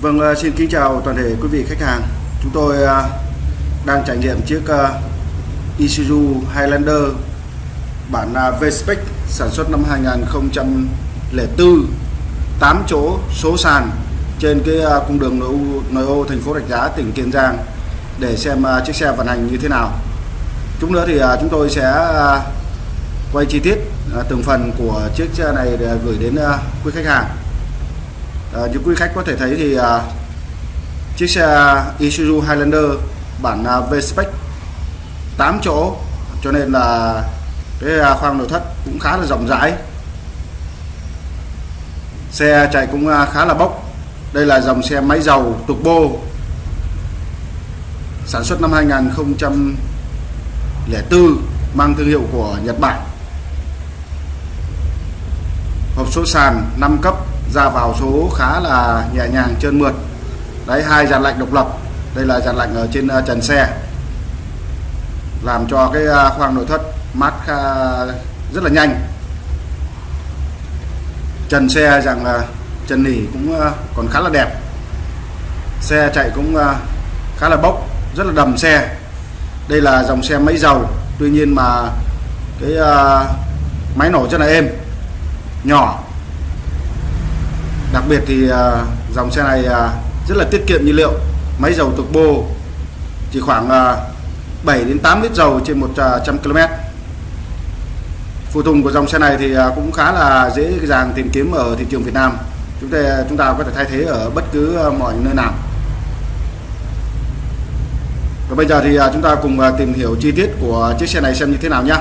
Vâng, ờ, xin kính chào toàn thể quý vị khách hàng. Chúng tôi ờ, đang trải nghiệm chiếc ờ, Isuzu Highlander bản V-Spec sản xuất năm 2004 8 chỗ số sàn trên cái cung đường nội ô, nội ô thành phố Rạch Giá tỉnh Kiên Giang để xem chiếc xe vận hành như thế nào. Chúng nữa thì chúng tôi sẽ quay chi tiết từng phần của chiếc xe này để gửi đến quý khách hàng Ờ, à, như quý khách có thể thấy thì à, chiếc xe Isuzu Highlander bản à, V-Spec 8 chỗ cho nên là cái à, khoang nội thất cũng khá là rộng rãi. Xe chạy cũng à, khá là bốc. Đây là dòng xe máy dầu turbo sản xuất năm 2004 mang thương hiệu của Nhật Bản. Hộp số sàn 5 cấp ra vào số khá là nhẹ nhàng trơn mượt. Đấy, hai dàn lạnh độc lập. Đây là dàn lạnh ở trên à, trần xe. Làm cho cái à, khoang nội thất mát rất là nhanh. Trần xe rằng là trần nỉ cũng à, còn khá là đẹp. Xe chạy cũng khá là bốc, rất là đầm xe. Đây là dòng xe máy dầu. Tuy nhiên mà cái máy nổ rất là êm, nhỏ đặc biệt thì à, dòng xe này à, rất là tiết kiệm nhiên liệu. Máy dầu turbo chỉ khoảng à, 7 đến 8 lít dầu trên 100 km phụ tùng của dòng xe này thì cũng khá là dễ dàng tìm kiếm ở thị trường Việt Nam. Chúng ta chúng ta có thể thay thế ở bất cứ mọi nơi nào. Và bây giờ thì chúng ta cùng tìm hiểu chi tiết của chiếc xe này xem như thế nào nhé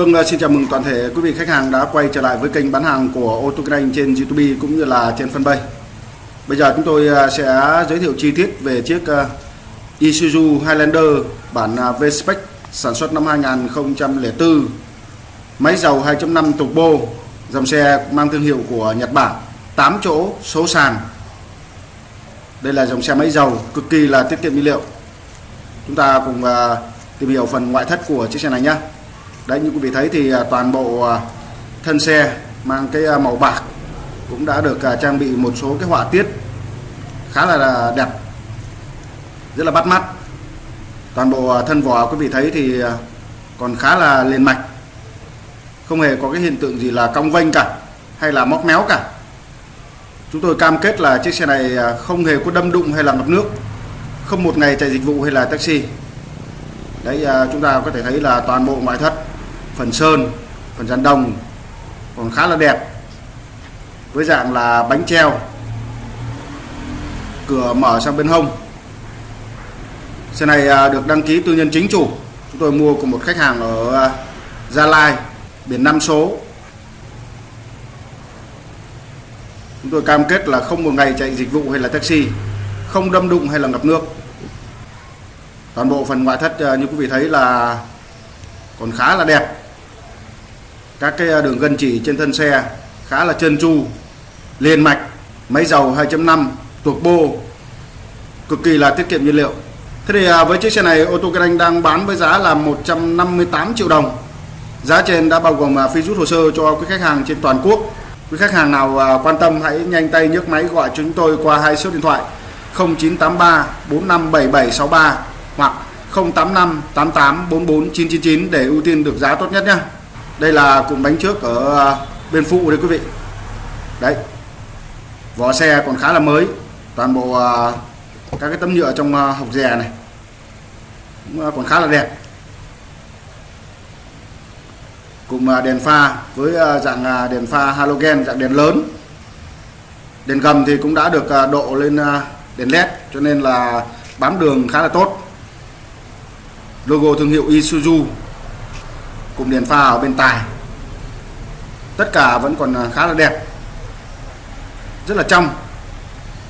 Vâng, à, xin chào mừng toàn thể quý vị khách hàng đã quay trở lại với kênh bán hàng của ô tô kinh anh trên YouTube cũng như là trên fanpage. Bây giờ chúng tôi à, sẽ giới thiệu chi tiết về chiếc à, Isuzu Highlander bản V-Spec sản xuất năm 2004 máy dầu 2.5 turbo dòng xe mang thương hiệu của Nhật Bản 8 chỗ số sàn. Đây là dòng xe máy dầu cực kỳ là tiết kiệm nhiên liệu. Chúng ta cùng tìm hiểu phần ngoại thất của chiếc xe này nhé đấy, như quý vị thấy thì à, toàn bộ à, thân xe mang cái à, màu bạc cũng đã được trang bị một số cái họa tiết khá là đẹp, rất là bắt mắt. Toàn bộ thân vỏ quý vị thấy thì còn khá là liền mạch, không hề có cái hiện tượng gì là cong vênh cả hay là móc méo cả. Chúng tôi cam kết là chiếc xe này không hề có đâm đụng hay là ngập nước, không một ngày chạy dịch vụ hay là taxi. Đấy chúng ta có thể thấy là toàn bộ ngoại thất phần sơn, phần dàn đồng còn khá là đẹp. Với dạng là bánh treo, cửa mở sang bên hông. Xe này à, được đăng ký tư nhân chính chủ. Chúng tôi mua của một khách hàng ở à, Gia Lai, biển 5 số. Chúng tôi cam kết là không một ngày chạy dịch vụ hay là taxi, không đâm đụng hay là ngập nước. Toàn bộ phần ngoại thất à, như quý vị thấy là còn khá là đẹp các cái à, đường gân chỉ trên thân xe khá là trơn tru, liền mạch, máy dầu 2.5 turbo cực kỳ là tiết kiệm nhiên liệu. Thế thì à, với chiếc xe này, ô tô kinh anh đang bán với giá là 158 triệu đồng. Giá trên đã bao gồm à, phí rút hồ sơ cho quý khách hàng trên toàn quốc. Quý khách hàng nào quan tâm hãy nhanh tay nhấc máy gọi chúng tôi qua hai số điện thoại 0983 457763 hoặc 085 88 44 999 để ưu tiên được giá tốt nhất nhé đây là cụm bánh trước ở à, bên phụ đấy quý vị. Đấy. Vỏ xe còn khá là mới. Toàn bộ à, các cái tấm nhựa trong à, hộc dè này. Cũng còn khá là đẹp. Cùng đèn pha với dạng đèn pha halogen, dạng đèn lớn. Đèn gầm thì cũng đã được độ lên đèn led, cho nên là bám đường khá là tốt. Logo thương hiệu Isuzu cụm đèn pha ở bên tài. Tất cả vẫn còn à, khá là đẹp. Rất là trong.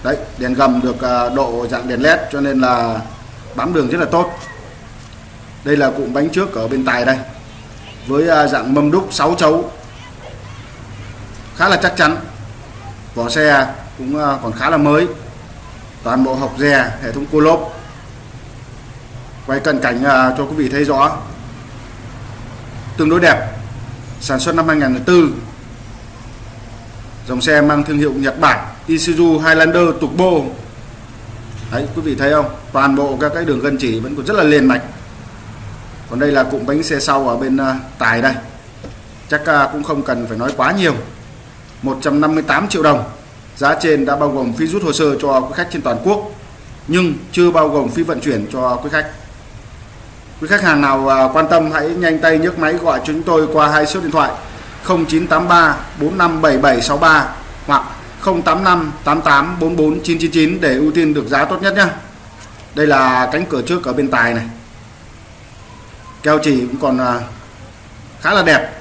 Đấy, đèn gầm được à, độ dạng đèn led cho nên là bám đường rất là tốt. Đây là cụm bánh trước ở bên tài đây, với à, dạng mâm đúc 6 chấu. Khá là chắc chắn. Vỏ xe cũng còn khá là mới. Toàn bộ hộc dè, hệ thống cua lốp. Quay cận cảnh cho quý vị thấy rõ tương đối đẹp sản xuất năm 2004 dòng xe mang thương hiệu Nhật Bản Isuzu Highlander Turbo đấy quý vị thấy không? Toàn bộ các cái đường gân chỉ vẫn còn rất là liền mạch. Còn đây là cụm bánh xe sau ở bên uh, tài đây. Chắc uh, cũng không cần phải nói quá nhiều. 158 triệu đồng. Giá trên đã bao gồm phí rút hồ sơ cho quý khách trên toàn quốc nhưng chưa bao gồm phí vận chuyển cho quý khách quý khách hàng nào à, quan tâm hãy nhanh tay nhấc máy gọi chúng tôi qua hai số điện thoại 0983 457763 hoặc 085 88 44 999 để ưu tiên được giá tốt nhất nhé. Đây là cánh cửa trước ở bên tài này. Keo chỉ cũng còn à, khá là đẹp.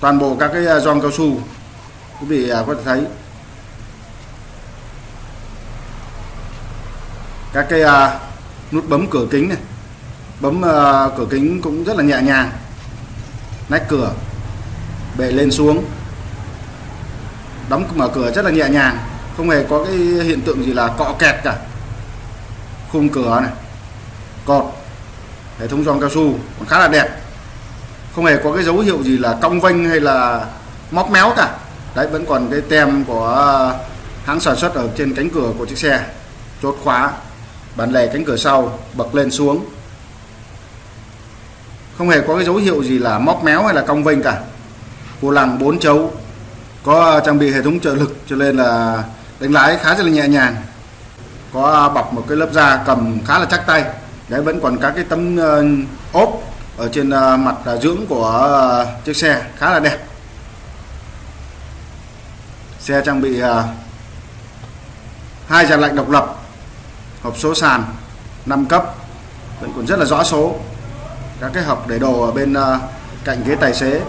Toàn bộ các cái giòn gioăng cao su, quý vị có thể thấy. Các cái nút bấm cửa kính này bấm ờ, cửa kính cũng rất là nhẹ nhàng. Nách cửa. Bệ lên xuống. Đóng mở cửa rất là nhẹ nhàng. Không hề có cái hiện tượng gì là cọ kẹt cả. Khung cửa này. Cột hệ thống gioăng cao su. Còn khá là đẹp. Không hề có cái dấu hiệu gì là cong vênh hay là móc méo cả. Đấy, vẫn còn cái tem của ờ, hãng sản xuất ở trên cánh cửa của chiếc xe. Chốt khóa. Bản lề cánh cửa sau. Bật lên xuống không hề có cái dấu hiệu gì là móc méo hay là cong vênh cả. Vô lăng 4 chấu có à, trang bị hệ thống trợ lực cho nên là đánh lái khá là nhẹ nhàng. Có à, bọc một cái lớp da cầm khá là chắc tay. Đấy vẫn còn các cái tấm uh, ốp ở trên uh, mặt uh, dưỡng của uh, chiếc xe khá là đẹp. Xe trang bị uh, hai dàn lạnh độc lập hộp số sàn 5 cấp vẫn còn rất là rõ số các cái hộp để đồ ở bên uh, cạnh ghế tài xế.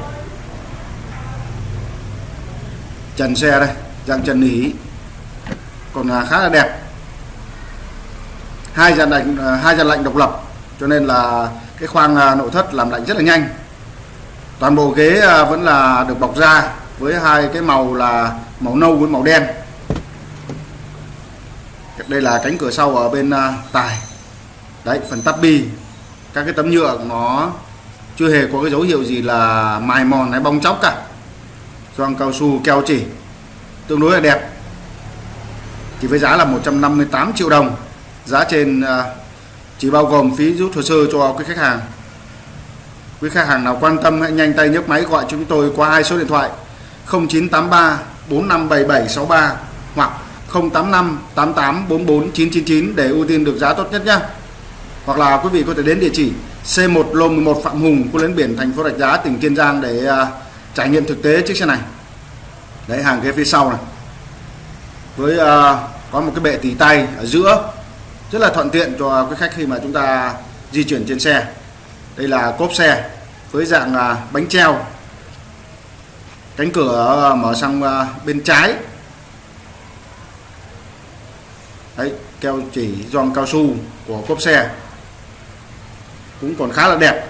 Trần xe đây dạng trần nỉ còn ờ, khá là đẹp. Hai dàn lạnh ờ, hai dàn lạnh độc lập cho nên là cái khoang nội thất làm lạnh rất là nhanh. Toàn bộ ghế vẫn là được bọc da với hai cái màu là màu nâu với màu đen. Đây là cánh cửa sau ở bên tài. Đấy phần tắp bi các cái tấm nhựa nó chưa hề có cái dấu hiệu gì là mài mòn hay bong chóc cả. Gioăng cao su, keo chỉ, tương đối là đẹp. Chỉ với giá là 158 triệu đồng. Giá trên à, chỉ bao gồm phí rút hồ sơ cho quý khách hàng. Quý khách hàng nào quan tâm hãy nhanh tay nhấc máy gọi chúng tôi qua hai số điện thoại 0983 457763 hoặc 085 88 44 999 để ưu tiên được giá tốt nhất nhé hoặc là quý vị có thể đến địa chỉ C1 Lô 11 Phạm Hùng, khu lấn biển thành phố Rạch Giá, tỉnh Kiên Giang để uh, trải nghiệm thực tế chiếc xe này. Đấy hàng ghế phía sau này. Với uh, có một cái bệ tỉ tay ở giữa. Rất là thuận tiện cho quý khách khi mà chúng ta di chuyển trên xe. Đây là cốp xe với dạng uh, bánh treo. Cánh cửa uh, mở sang uh, bên trái. Đấy keo chỉ gioăng cao su của cốp xe cũng còn khá là đẹp.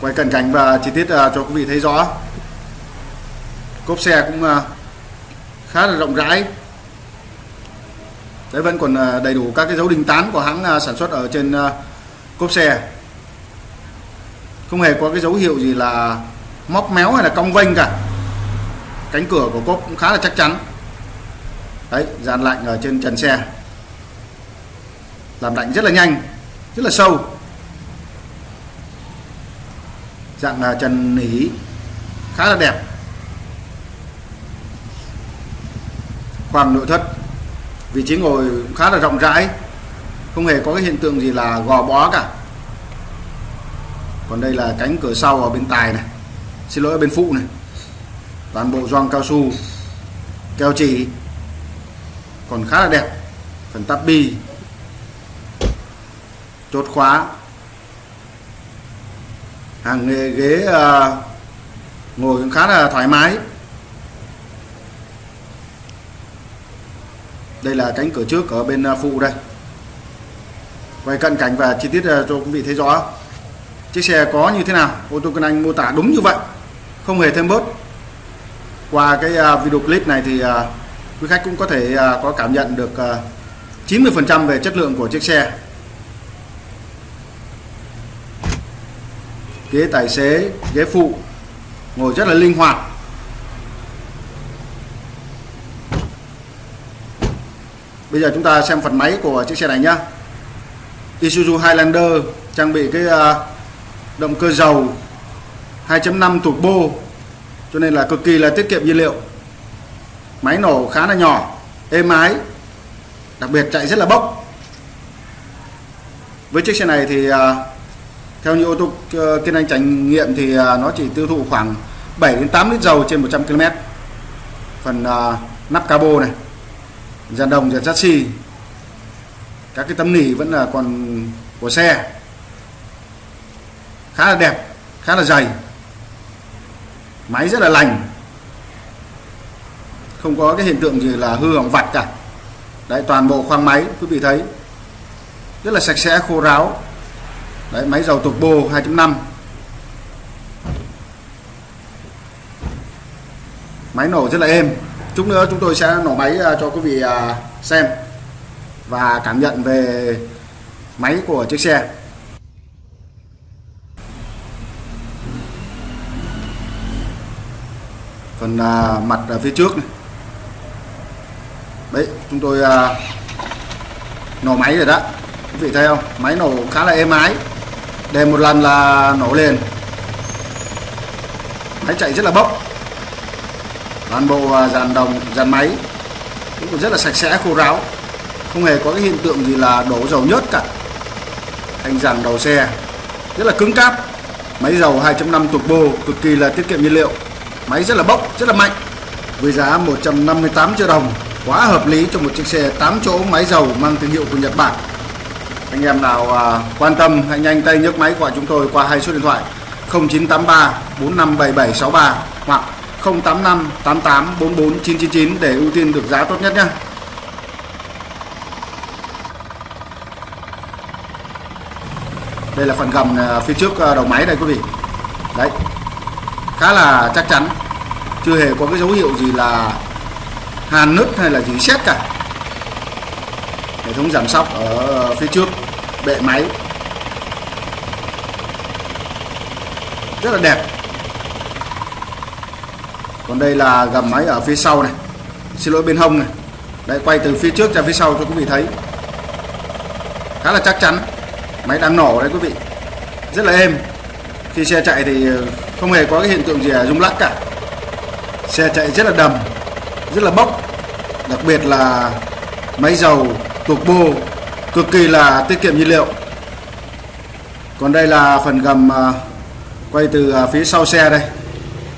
Quay cận cảnh và chi tiết uh, cho quý vị thấy rõ. Cốp xe cũng uh, khá là rộng rãi. Đấy vẫn còn uh, đầy đủ các cái dấu đinh tán của hãng uh, sản xuất ở trên uh, cốp xe. Không hề có cái dấu hiệu gì là móc méo hay là cong vênh cả. Cánh cửa của cốp cũng khá là chắc chắn. Đấy dàn lạnh ở trên trần xe làm lạnh rất là nhanh, rất là sâu. Dạng là trần nỉ, khá là đẹp. Khoang nội thất, vị trí ngồi khá là rộng rãi. Không hề có cái hiện tượng gì là gò bó cả. Còn đây là cánh cửa sau ở bên tài này. Xin lỗi, ở bên phụ này. Toàn bộ gioăng cao su, keo chỉ, còn khá là đẹp. Phần tắp bi chốt khóa. Hàng ghế, ghế uh, ngồi cũng khá là thoải mái. Đây là cánh cửa trước ở bên ờ, phụ đây. Quay cận cảnh và chi tiết ờ, cho quý vị thấy rõ. Chiếc xe có như thế nào? Ô tô Cân anh mô tả đúng như vậy. Không hề thêm bớt. Qua cái video clip này thì quý khách cũng có thể có cảm nhận được 90% về chất lượng của chiếc xe. Ghế tài xế, ghế phụ, ngồi rất là linh hoạt. Bây giờ chúng ta xem phần máy của chiếc xe này nhá. Isuzu Highlander trang bị cái à, động cơ dầu 2.5 turbo, cho nên là cực kỳ là tiết kiệm nhiên liệu. Máy nổ khá là nhỏ, êm ái, đặc biệt chạy rất là bốc. Với chiếc xe này thì à, theo như ô tô ờ, Kiên Anh trải nghiệm thì ờ, nó chỉ tiêu thụ khoảng 7 đến 8 lít dầu trên 100 km phần uh, nắp cabo này dàn đồng dàn chassis các cái tấm nỉ vẫn là còn của xe. Khá là đẹp khá là dày. Máy rất là lành. Không có cái hiện tượng gì là hư hỏng vặt cả. Đấy toàn bộ khoang máy quý vị thấy. Rất là sạch sẽ khô ráo đấy, máy dầu turbo 2.5 máy nổ rất là êm. Chút nữa chúng tôi sẽ nổ máy à, cho quý vị à, xem và cảm nhận về máy của chiếc xe. Phần à, mặt ở phía trước này. Đấy, chúng tôi nổ máy rồi đó. Quý vị thấy không? Máy nổ khá là êm ái để một lần là nổ liền. Máy chạy rất là bốc. Toàn bộ à, dàn đồng, dàn máy cũng rất là sạch sẽ, khô ráo. Không hề có cái hiện tượng gì là đổ dầu nhớt cả. Thành dàn đầu xe rất là cứng cáp. Máy dầu 2.5 turbo cực kỳ là tiết kiệm nhiên liệu. Máy rất là bốc, rất là mạnh. Với giá 158 triệu đồng, quá hợp lý cho một chiếc xe 8 chỗ máy dầu mang thương hiệu của Nhật Bản anh em nào à, quan tâm hãy nhanh tay nhấc máy gọi chúng tôi qua hai số điện thoại 0983 457763 hoặc 085 88 44 999 để ưu tiên được giá tốt nhất nhé. Đây là phần gầm à, phía trước à, đầu máy đây quý vị. Đấy, khá là chắc chắn. Chưa hề có cái dấu hiệu gì là hàn nứt hay là gì xét cả. Hệ thống giảm sóc ở phía trước bệ máy. Rất là đẹp. Còn đây là gầm máy ở phía sau này. Xin lỗi bên hông này. Đây, quay từ phía trước ra phía sau cho quý vị thấy. Khá là chắc chắn. Máy đang nổ đấy quý vị. Rất là êm. Khi xe chạy thì ờ, không hề có cái hiện tượng gì là rung lắc cả. Xe chạy rất là đầm, rất là bốc. Đặc biệt là máy dầu turbo cực kỳ là tiết kiệm nhiên liệu. Còn đây là phần gầm à, quay từ à, phía sau xe đây.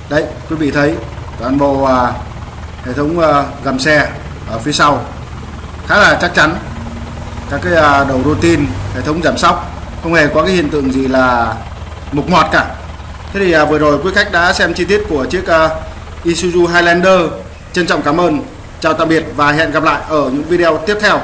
Đấy, quý vị thấy toàn bộ à, hệ thống gầm xe ở phía sau. Khá là chắc chắn. Các cái đầu routine, hệ thống giảm sóc, không hề có cái hiện tượng gì là mục ngọt cả. Thế thì vừa rồi quý khách đã xem chi tiết của chiếc Isuzu Highlander. Trân trọng cảm ơn. Chào tạm biệt và hẹn gặp lại ở những video tiếp theo.